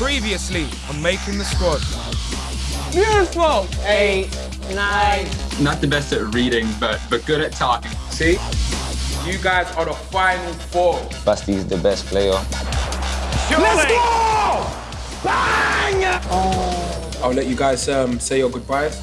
Previously on Making the Squad. Beautiful. Eight, nine. Not the best at reading, but but good at talking. See? You guys are the final four. Basti is the best player. Let's go! Bang! I'll let you guys um, say your goodbyes.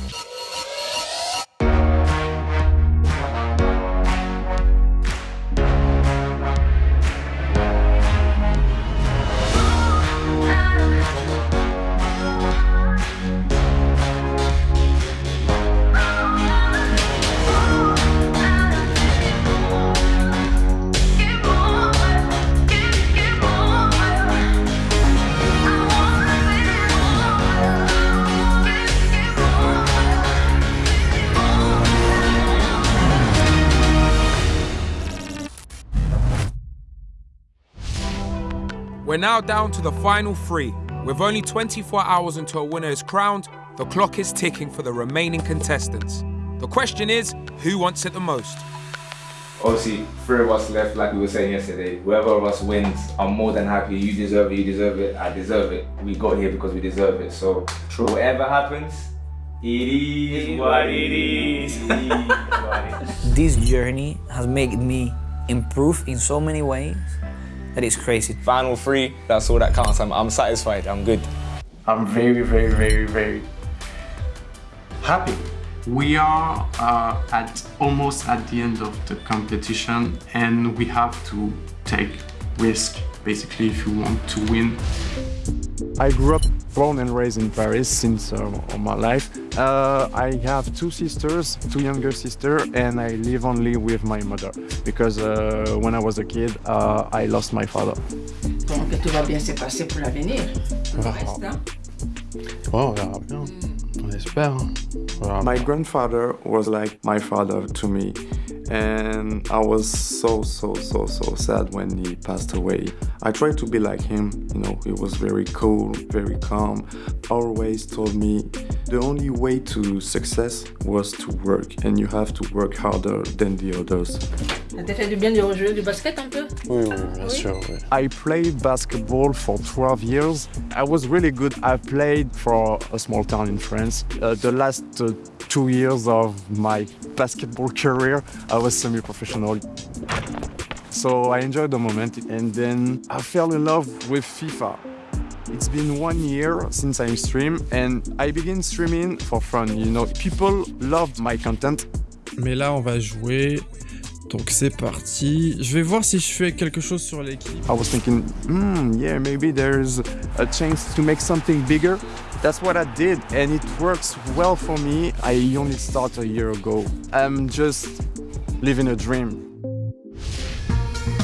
We're now down to the final three. With only 24 hours until a winner is crowned, the clock is ticking for the remaining contestants. The question is, who wants it the most? Obviously, three of us left, like we were saying yesterday. Whoever of us wins, I'm more than happy. You deserve it, you deserve it, I deserve it. We got here because we deserve it. So, whatever happens, it is what it is. It is what it is. This journey has made me improve in so many ways that it's crazy. Final three, that's all that counts. I'm, I'm satisfied, I'm good. I'm very, very, very, very happy. We are uh, at almost at the end of the competition and we have to take risk basically if you want to win. I grew up born and raised in Paris since uh, all my life. Uh, I have two sisters, two younger sisters, and I live only with my mother because uh, when I was a kid, uh, I lost my father. Donc tout va bien se passer pour l'avenir. Tout le reste, hein? Oh, on verra bien. On espère. On verra My bien. grandfather was like my father to me, and I was so, so, so, so sad when he passed away. I tried to be like him, you know, he was very cool, very calm, always told me the only way to success was to work, and you have to work harder than the others. Ça t'a fait du bien de rejouer du basket un peu? Oui, oui, bien sûr, oui. I played basketball for 12 years. I was really good. I played for a small town in France. Uh, the last uh, two years of my basketball career, I was semi-professional. So I enjoyed the moment and then I fell in love with FIFA. It's been one year since I stream and I began streaming for fun. You know, people love my content Mais là, on va jouer. Donc c'est parti. Je vais voir si je fais quelque chose sur l'équipe. I was thinking, hmm, yeah, maybe there's a chance to make something bigger. That's what I did, and it works well for me. I only started a year ago. I'm just living a dream.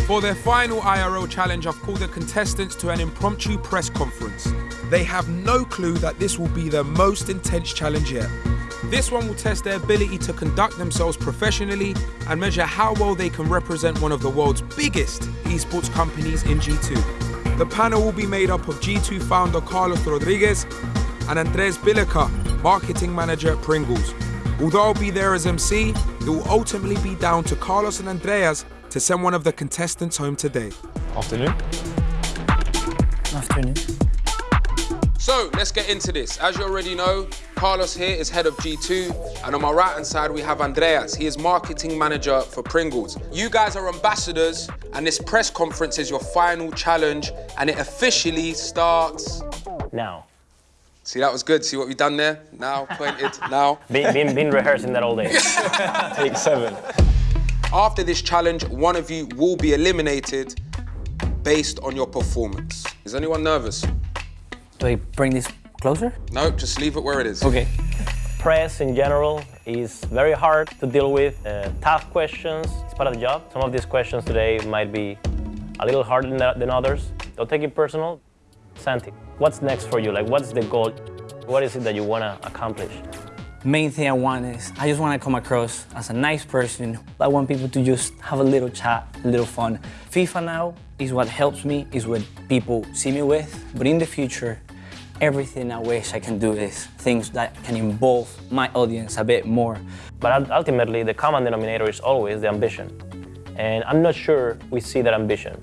For their final IRL challenge, I've called the contestants to an impromptu press conference. They have no clue that this will be their most intense challenge yet. This one will test their ability to conduct themselves professionally and measure how well they can represent one of the world's biggest esports companies in G2. The panel will be made up of G2 founder Carlos Rodriguez and Andreas Bilica, marketing manager at Pringles. Although I'll be there as MC, it will ultimately be down to Carlos and Andreas to send one of the contestants home today. Afternoon. Afternoon. So let's get into this. As you already know, Carlos here is head of G2, and on my right hand side we have Andreas. He is marketing manager for Pringles. You guys are ambassadors, and this press conference is your final challenge, and it officially starts. Now. See, that was good. See what we've done there? Now, pointed, now. Been, been, been rehearsing that all day. Take seven. After this challenge, one of you will be eliminated based on your performance. Is anyone nervous? Do I bring this closer? No, just leave it where it is. Okay. Press in general is very hard to deal with. Uh, tough questions, it's part of the job. Some of these questions today might be a little harder than, than others. Don't take it personal. Santi, what's next for you? Like, what's the goal? What is it that you want to accomplish? Main thing I want is I just want to come across as a nice person. I want people to just have a little chat, a little fun. FIFA now is what helps me, is what people see me with. But in the future, everything I wish I can do is things that can involve my audience a bit more. But ultimately, the common denominator is always the ambition. And I'm not sure we see that ambition.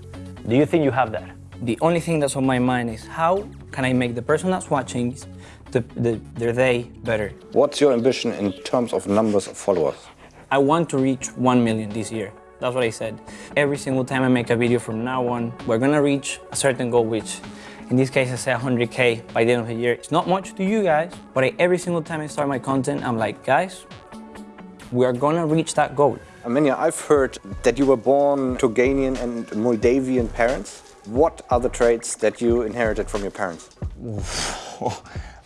Do you think you have that? The only thing that's on my mind is how can I make the person that's watching the, the, their day better? What's your ambition in terms of numbers of followers? I want to reach 1 million this year. That's what I said. Every single time I make a video from now on, we're gonna reach a certain goal, which in this case I say 100K by the end of the year. It's not much to you guys, but I, every single time I start my content, I'm like, guys, we are gonna reach that goal. Amenya, I've heard that you were born to Ghanaian and Moldavian parents. What are the traits that you inherited from your parents?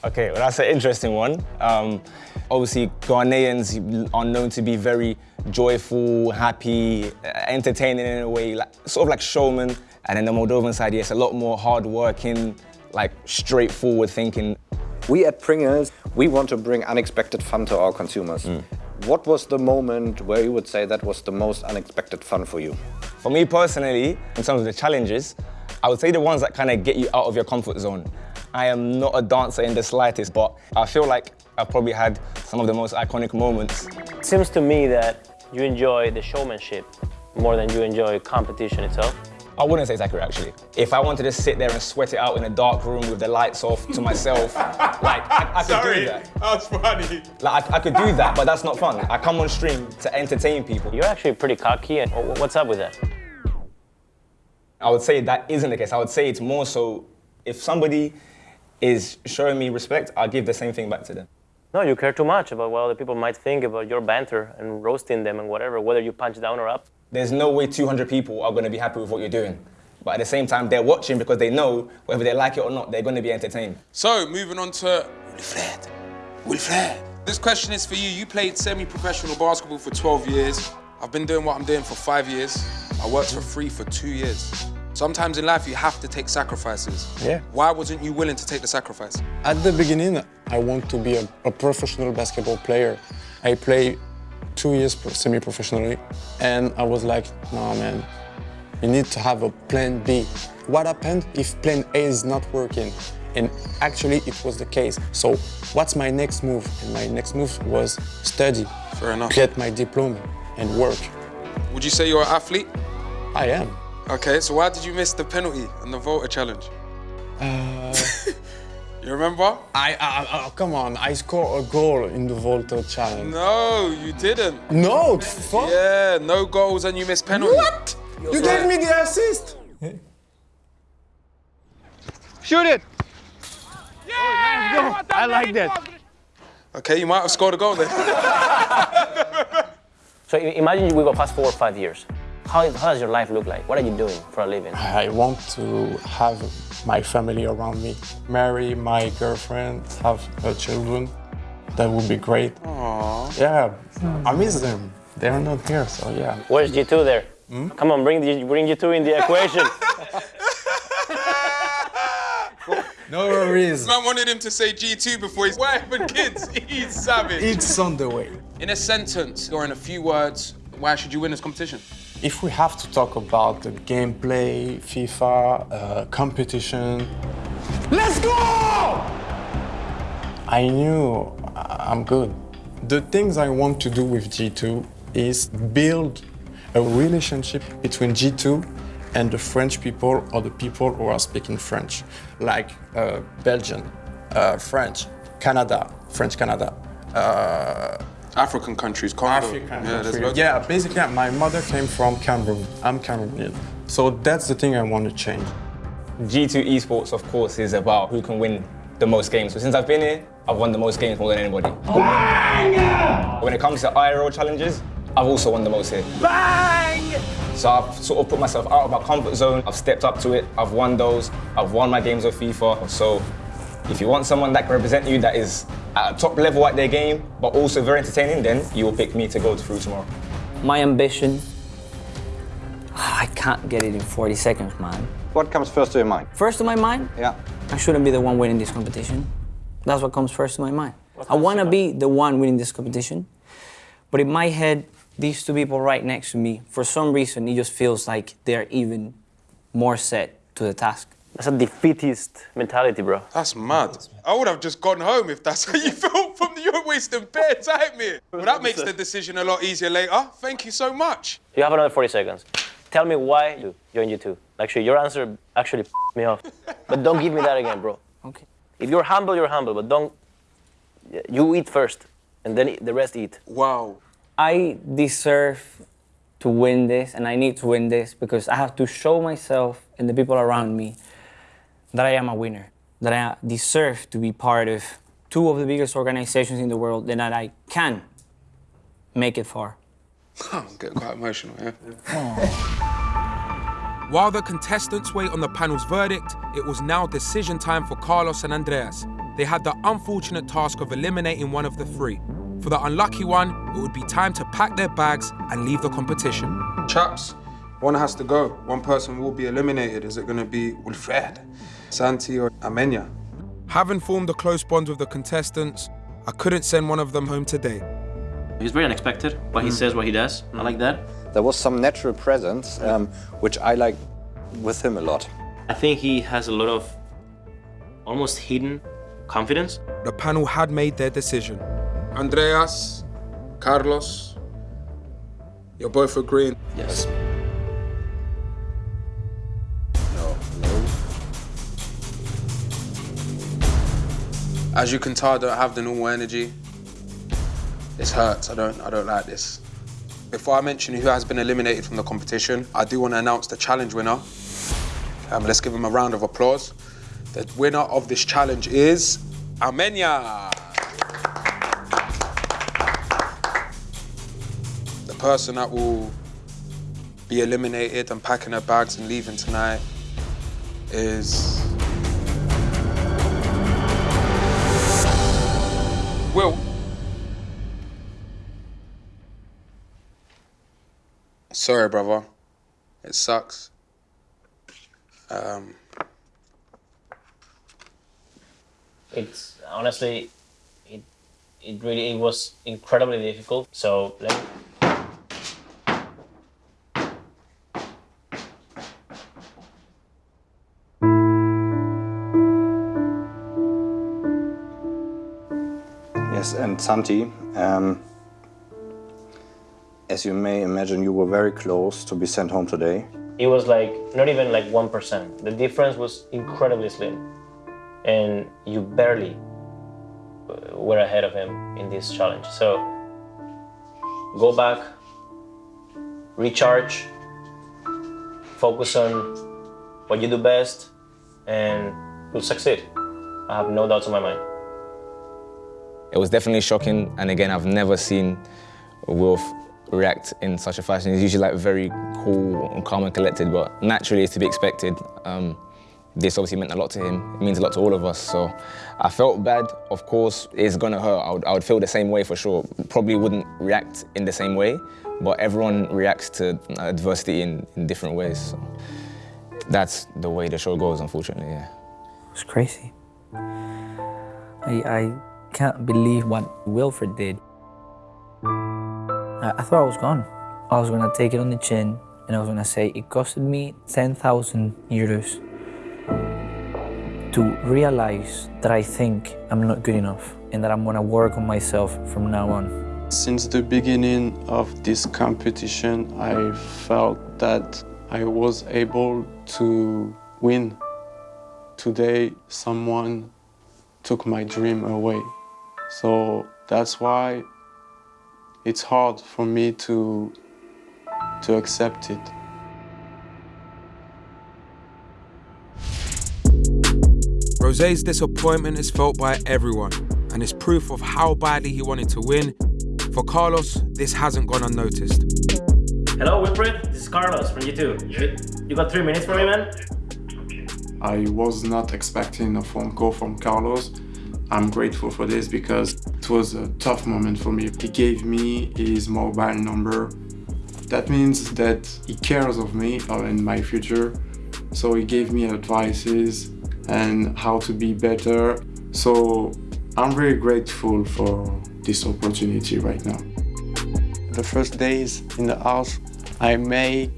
okay, well that's an interesting one. Um, obviously, Ghanaians are known to be very joyful, happy, entertaining in a way, like, sort of like showmen. And then the Moldovan side, yes, a lot more hardworking, like straightforward thinking. We at Pringles, we want to bring unexpected fun to our consumers. Mm. What was the moment where you would say that was the most unexpected fun for you? For me personally, in terms of the challenges, I would say the ones that kind of get you out of your comfort zone. I am not a dancer in the slightest, but I feel like I've probably had some of the most iconic moments. It seems to me that you enjoy the showmanship more than you enjoy competition itself. I wouldn't say it's accurate, actually. If I wanted to sit there and sweat it out in a dark room with the lights off to myself, like, I, I could Sorry, do that. That's funny. Like, I, I, could do that, but that's not fun. I come on stream to entertain people. You're actually pretty cocky, and what's up with that? I would say that isn't the case. I would say it's more so if somebody is showing me respect, I'll give the same thing back to them. No, you care too much about what other people might think about your banter and roasting them and whatever, whether you punch down or up there's no way 200 people are going to be happy with what you're doing. But at the same time, they're watching because they know whether they like it or not, they're going to be entertained. So, moving on to Wilfred. Wilfred. This question is for you. You played semi-professional basketball for 12 years. I've been doing what I'm doing for five years. I worked for free for two years. Sometimes in life, you have to take sacrifices. Yeah. Why wasn't you willing to take the sacrifice? At the beginning, I want to be a, a professional basketball player. I play two years semi-professionally, and I was like, no, man, you need to have a plan B. What happened if plan A is not working? And actually, it was the case. So what's my next move? And my next move was study. Fair enough. Get my diploma and work. Would you say you're an athlete? I am. Okay, so why did you miss the penalty and the Volta challenge? Uh... You remember? I, I, I, oh, come on, I scored a goal in the Volta challenge. No, you didn't. No, fuck. Yeah, no goals and you missed penalty. What? You gave me the assist. Shoot it. Yeah, oh, nice I like that. Okay, you might have scored a goal then. so imagine we go past four or five years. How, how does your life look like? What are you doing for a living? I want to have my family around me. Marry my girlfriend, have her children. That would be great. Aww. Yeah, I miss them. They're not here, so yeah. Where's G2 there? Hmm? Come on, bring, the, bring G2 in the equation. no worries. Man wanted him to say G2 before his wife and kids. He's savage. It's on the way. In a sentence or in a few words, why should you win this competition? If we have to talk about the gameplay, FIFA, uh, competition... Let's go! I knew I'm good. The things I want to do with G2 is build a relationship between G2 and the French people or the people who are speaking French, like uh, Belgian, uh, French, Canada, French Canada, uh, African countries, Congo. African yeah, countries. yeah, basically my mother came from Cameroon. I'm Cameroonian. So that's the thing I want to change. G2 Esports, of course, is about who can win the most games. So since I've been here, I've won the most games more than anybody. Bang! When it comes to IRL challenges, I've also won the most here. Bang! So I've sort of put myself out of my comfort zone. I've stepped up to it. I've won those. I've won my games of FIFA. So if you want someone that can represent you that is at a top level at their game, but also very entertaining, then you will pick me to go through tomorrow. My ambition, I can't get it in 40 seconds, man. What comes first to your mind? First to my mind? Yeah. I shouldn't be the one winning this competition. That's what comes first to my mind. I want to be the one winning this competition, but in my head, these two people right next to me, for some reason, it just feels like they're even more set to the task. That's a defeatist mentality, bro. That's mad. I would have just gone home if that's how you felt from the You're wasting bare time here. But that makes the decision a lot easier later. Thank you so much. You have another 40 seconds. Tell me why you joined G2. Actually, your answer actually me off. But don't give me that again, bro. Okay. If you're humble, you're humble, but don't. You eat first, and then the rest eat. Wow. I deserve to win this, and I need to win this because I have to show myself and the people around me that I am a winner, that I deserve to be part of two of the biggest organizations in the world, and that I can make it far. I'm getting quite emotional, yeah. While the contestants wait on the panel's verdict, it was now decision time for Carlos and Andreas. They had the unfortunate task of eliminating one of the three. For the unlucky one, it would be time to pack their bags and leave the competition. Chaps, one has to go. One person will be eliminated. Is it going to be Wilfred, Santi, or Amenya? Having formed a close bond with the contestants, I couldn't send one of them home today. He's very unexpected. What he Mm. says, what he does. I like that. There was some natural presence, um, which I like with him a lot. I think he has a lot of almost hidden confidence. The panel had made their decision. Andreas, Carlos, you're both agreeing. Yes. As you can tell, I don't have the normal energy. This hurts. I don't. I don't like this. Before I mention who has been eliminated from the competition, I do want to announce the challenge winner. Um, let's give him a round of applause. The winner of this challenge is Amenya. The person that will be eliminated and packing her bags and leaving tonight is Sorry, brother. It sucks. Um, It's honestly, it, it really it was incredibly difficult. So let me, Yes, and Santi, um, as you may imagine, you were very close to be sent home today. it was like not even like one percent. The difference was incredibly slim, and you barely uh, were ahead of him in this challenge. So go back, recharge, focus on what you do best, and you'll succeed. I have no doubts in my mind. It was definitely shocking, and again, I've never seen Wilf react in such a fashion. He's usually like very cool and calm and collected, but naturally it's to be expected. Um, this obviously meant a lot to him. It means a lot to all of us. So I felt bad. Of course, it's gonna hurt. I would, I would feel the same way for sure. Probably wouldn't react in the same way, but everyone reacts to adversity in, in different ways. So that's the way the show goes, unfortunately. Yeah. It's crazy. I, I can't believe what Wilfred did. I, I thought I was gone. I was gonna take it on the chin and I was gonna say it costed me 10,000 euros to realize that I think I'm not good enough and that I'm gonna work on myself from now on. Since the beginning of this competition, I felt that I was able to win. Today, someone took my dream away. So that's why it's hard for me to, to accept it. Rosé's disappointment is felt by everyone and is proof of how badly he wanted to win. For Carlos, this hasn't gone unnoticed. Hello, Wilfred. This is Carlos from YouTube. You, you got three minutes for me, man? I was not expecting a phone call from Carlos. I'm grateful for this because it was a tough moment for me. He gave me his mobile number. That means that he cares of me and my future. So he gave me advices and how to be better. So I'm very grateful for this opportunity right now. The first days in the house, I made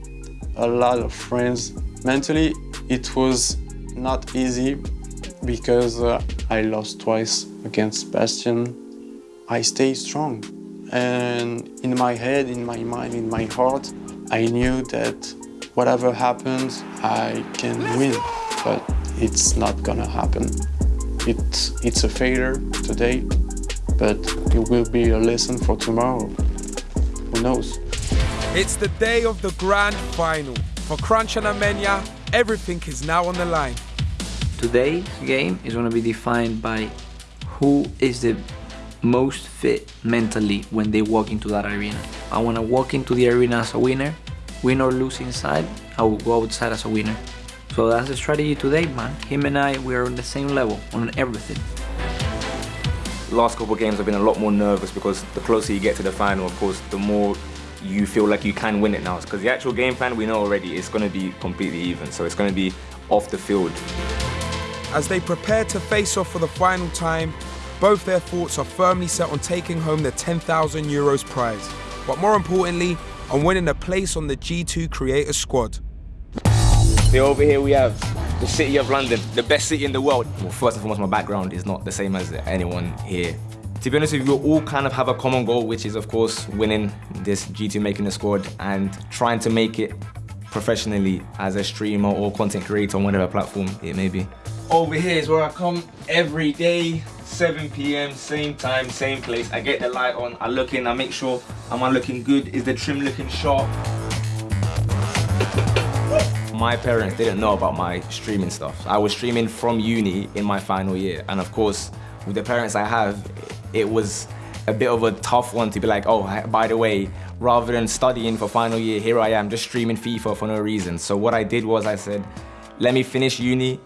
a lot of friends. Mentally, it was not easy because uh, I lost twice against Bastion. I stay strong. And in my head, in my mind, in my heart, I knew that whatever happens, I can win. But it's not gonna happen. It's, it's a failure today, but it will be a lesson for tomorrow. Who knows? It's the day of the grand final. For Crunch and Amenya, everything is now on the line. Today's game is going to be defined by who is the most fit mentally when they walk into that arena. I want to walk into the arena as a winner, win or lose inside, I will go outside as a winner. So that's the strategy today, man. Him and I, we are on the same level on everything. Last couple of games I've been a lot more nervous because the closer you get to the final, of course, the more you feel like you can win it now. Because the actual game plan we know already is going to be completely even. So it's going to be off the field. As they prepare to face off for the final time, both their thoughts are firmly set on taking home the 10,000 euros prize. But more importantly, on winning a place on the G2 Creator Squad. So over here we have the city of London, the best city in the world. Well, first and foremost, my background is not the same as anyone here. To be honest with you, we all kind of have a common goal, which is of course winning this G2 Making the Squad and trying to make it professionally as a streamer or content creator on whatever platform it may be. Over here is where I come every day, 7 p.m., same time, same place. I get the light on, I look in, I make sure, am I looking good? Is the trim looking sharp? My parents didn't know about my streaming stuff. I was streaming from uni in my final year. And of course, with the parents I have, it was a bit of a tough one to be like, oh, by the way, rather than studying for final year, here I am just streaming FIFA for no reason. So what I did was I said, let me finish uni,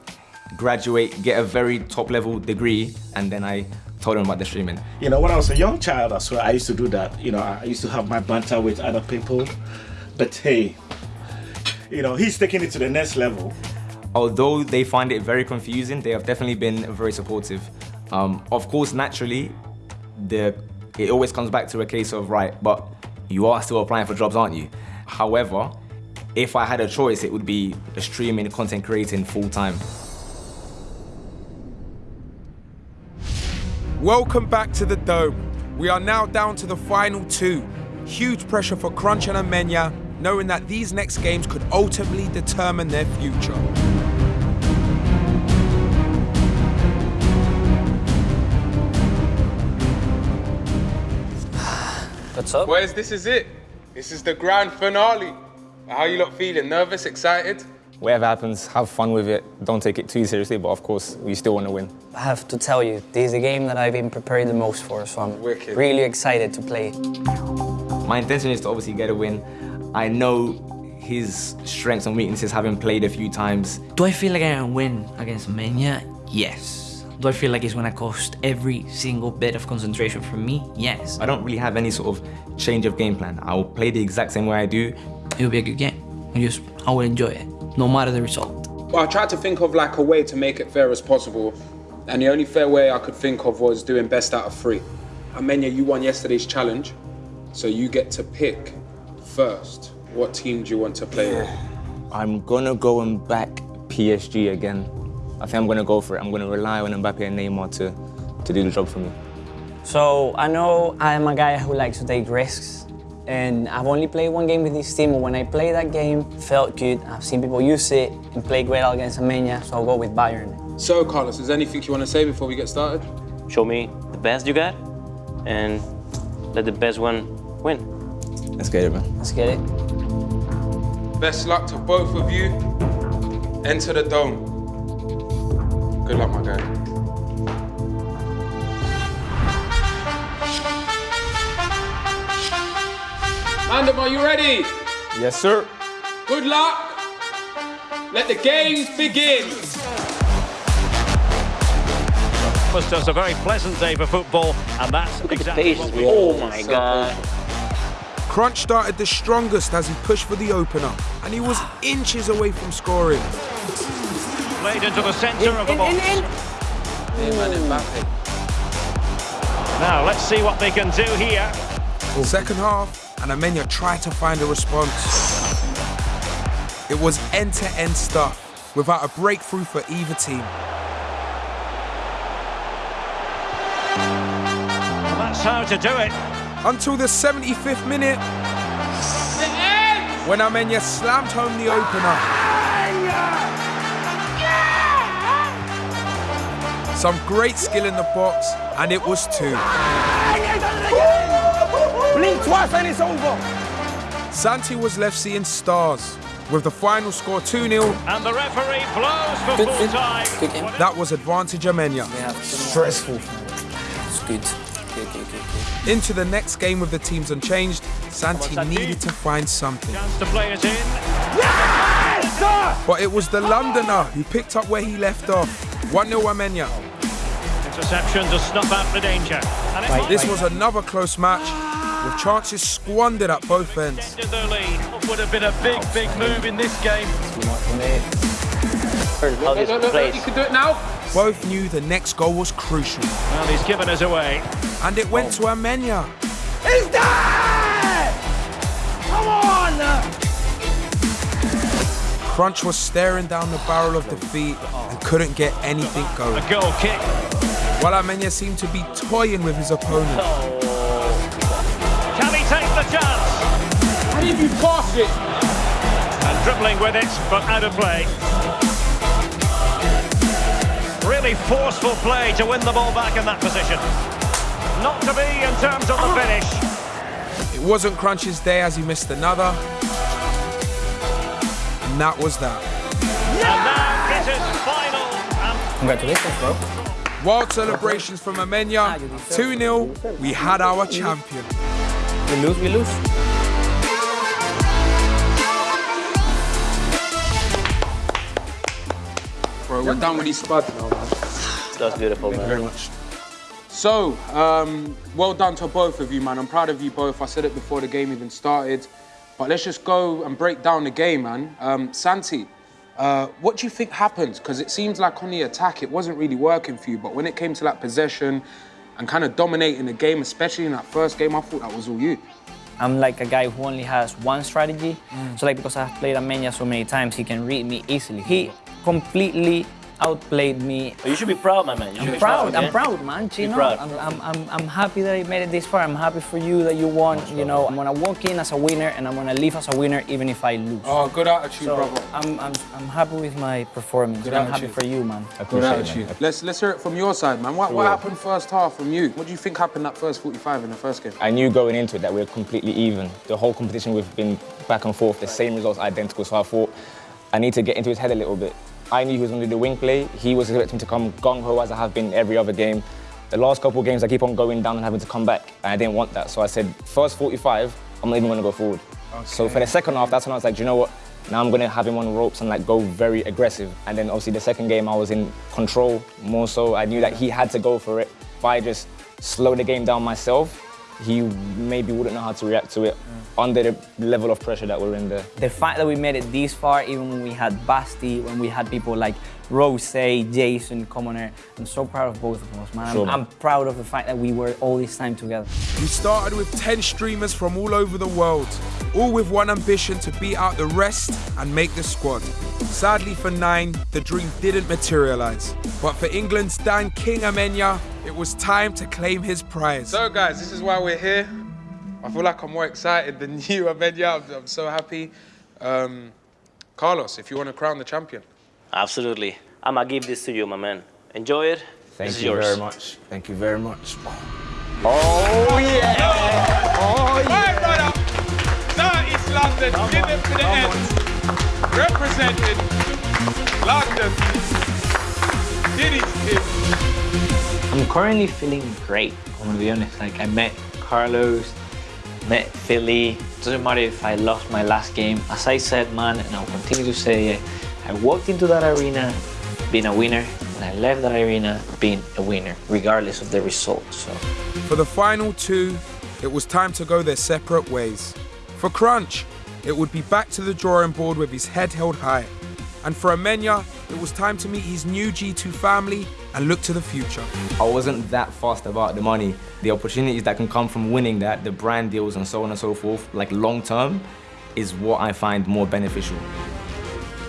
graduate, get a very top level degree, and then I told them about the streaming. You know, when I was a young child as well, I used to do that. You know, I used to have my banter with other people. But hey, you know, he's taking it to the next level. Although they find it very confusing, they have definitely been very supportive. Um, of course, naturally, the, it always comes back to a case of, right, but you are still applying for jobs, aren't you? However, if I had a choice, it would be streaming, content creating full time. Welcome back to the Dome. We are now down to the final two. Huge pressure for Crunch and Amenya, knowing that these next games could ultimately determine their future. What's up? Where's this is it. This is the grand finale. How you lot feeling? Nervous? Excited? Whatever happens, have fun with it. Don't take it too seriously, but of course, we still want to win. I have to tell you, this is the game that I've been preparing the most for, so I'm Wicked. really excited to play. My intention is to obviously get a win. I know his strengths and weaknesses, having played a few times. Do I feel like I can win against Mania? Yes. Do I feel like it's gonna cost every single bit of concentration from me? Yes. I don't really have any sort of change of game plan. I will play the exact same way I do. It'll be a good game. I just, I will enjoy it, no matter the result. Well, I tried to think of like a way to make it fair as possible. And the only fair way I could think of was doing best out of three. Amenya, you won yesterday's challenge. So you get to pick first. What team do you want to play with? I'm gonna go and back PSG again. I think I'm gonna go for it. I'm gonna rely on Mbappe and Neymar to, to do the job for me. So I know I'm a guy who likes to take risks, and I've only played one game with this team, but when I played that game, felt good. I've seen people use it and play great against Amenya, so I'll go with Bayern. So, Carlos, is there anything you want to say before we get started? Show me the best you got, and let the best one win. Let's get it, man. Let's get it. Best luck to both of you. Enter the dome. Good luck, my guy. Mandem, are you ready? Yes, sir. Good luck. Let the games begin. was just a very pleasant day for football, and that's exactly what we Oh my god. Crunch started the strongest as he pushed for the opener, and he was inches away from scoring. played into the centre of the box. Now let's see what they can do here. Second half, and Amenya tried to find a response. It was end-to-end stuff, without a breakthrough for either team. That's how to do it. Until the 75th minute, when Amenya slammed home the opener. Some great skill in the box, and it was two. Blink twice and it's over. Santi was left seeing stars, with the final score 2-0. And the referee blows for full time. That was advantage Amenya. Stressful. It's good. Good, good, good, good. Into the next game with the teams unchanged, Santi needed to find something. To play it in. But it was the Londoner who picked up where he left off. 1-0 Amenya. Interception to snuff out the danger. And it This was another close match, with chances squandered at both ends. extended their lead. Would have been a big, big move in this game. How this plays. You can do it now. Both knew the next goal was crucial. Well, he's given us away. And it went to Amenya. He's there! Come on! Crunch was staring down the barrel of defeat and couldn't get anything going. A goal kick. While Amenya seemed to be toying with his opponent. Oh. Can he take the chance? How did you pass it? And dribbling with it, but out of play. Really forceful play to win the ball back in that position. Not to be in terms of the ah. finish. It wasn't Crunch's day as he missed another. And that was that. And now it is final. Um, Congratulations, bro. Wild celebrations from Amenya. 2-0, ah, we had our champion. We lose, we lose. Bro, we're done with these spuds now, man. That's beautiful, Thank man. very much. So, um, well done to both of you, man. I'm proud of you both. I said it before the game even started. But let's just go and break down the game, man. Um, Santi, uh, what do you think happened? Because it seems like on the attack, it wasn't really working for you. But when it came to that possession and kind of dominating the game, especially in that first game, I thought that was all you. I'm like a guy who only has one strategy. Mm. So like because I've played Amenya so many times, he can read me easily. He completely outplayed me. You should be proud, my man. You should I'm be proud. I'm proud, man. Be You know, proud. I'm, I'm, I'm, I'm happy that I made it this far. I'm happy for you that you won. You know, I'm gonna walk in as a winner and I'm gonna leave as a winner even if I lose. Oh, good attitude, so brother. I'm, I'm, I'm happy with my performance. Good I'm happy for you, man. Good attitude. Let's let's hear it from your side, man. What, what happened first half from you? What do you think happened that first 45 in the first game? I knew going into it that we were completely even. The whole competition we've been back and forth, the same results identical. So I thought I need to get into his head a little bit. I knew he was going to do the wing play. He was expecting to come gung ho as I have been every other game. The last couple of games, I keep on going down and having to come back, and I didn't want that. So I said, first 45, I'm not even going to go forward. So for the second half, that's when I was like, do you know what? Now I'm going to have him on ropes and like go very aggressive. And then obviously the second game, I was in control more so. I knew that he had to go for it. If I just slow the game down myself, he maybe wouldn't know how to react to it mm. under the level of pressure that we're in there. The fact that we made it this far, even when we had Basti, when we had people like Rose, Jason, Commoner, I'm so proud of both of us, man. I'm- I'm proud of the fact that we were all this time together. We started with 10 streamers from all over the world, all with one ambition to beat out the rest and make the squad. Sadly for Nine, the dream didn't materialize. But for England's Dan King Amenya, it was time to claim his prize. So guys, this is why we're here. I feel like I'm more excited than you, Amenya. I'm, I'm so happy. Um, Carlos, if you want to crown the champion. Absolutely. I'm gonna give this to you, my man. Enjoy it. Thank this is you yours. very much. Thank you very much. Oh yeah! Oh yeah! brother! South East London, give it to the end. Represented London. Diddy's kid. I'm currently feeling great. I'm gonna be honest. Like I met Carlos, met Philly. Doesn't matter if I lost my last game. As I said, man, and I'll continue to say it. I walked into that arena being a winner, and I left that arena being a winner, regardless of the result. So. For the final two, it was time to go their separate ways. For Crunch, it would be back to the drawing board with his head held high. And for Amenya, it was time to meet his new G2 family and look to the future. I wasn't that fast about the money. The opportunities that can come from winning that, the brand deals and so on and so forth, like long term, is what I find more beneficial.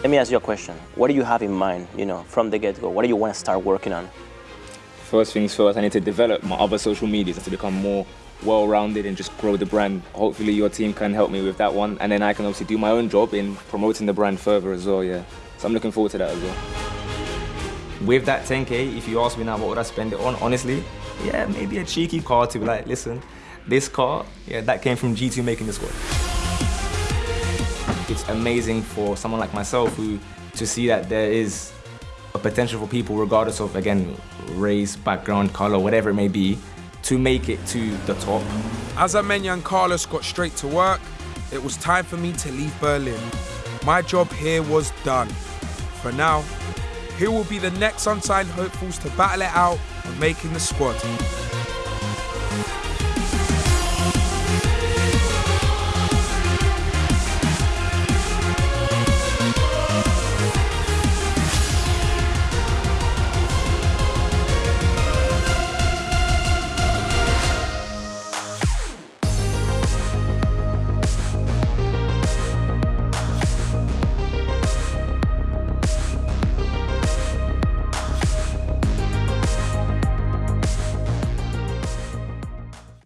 Let me ask you a question. What do you have in mind, you know, from the get-go? What do you want to start working on? First things first, I need to develop my other social medias to become more well-rounded and just grow the brand. Hopefully your team can help me with that one. And then I can obviously do my own job in promoting the brand further as well, yeah. So I'm looking forward to that as well. with that 10k, if you ask me now what would I spend it on, honestly, yeah, maybe a cheeky car to be like, listen, this car, yeah, that came from G2 making the squad. It's amazing for someone like myself who to see that there is a potential for people, regardless of again race, background, color, whatever it may be, to make it to the top. As Amenya and Carlos got straight to work, it was time for me to leave Berlin. My job here was done. For now, here will be the next unsigned hopefuls to battle it out on making the squad.